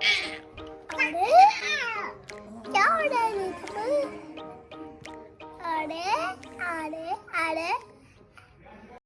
Are they? Are?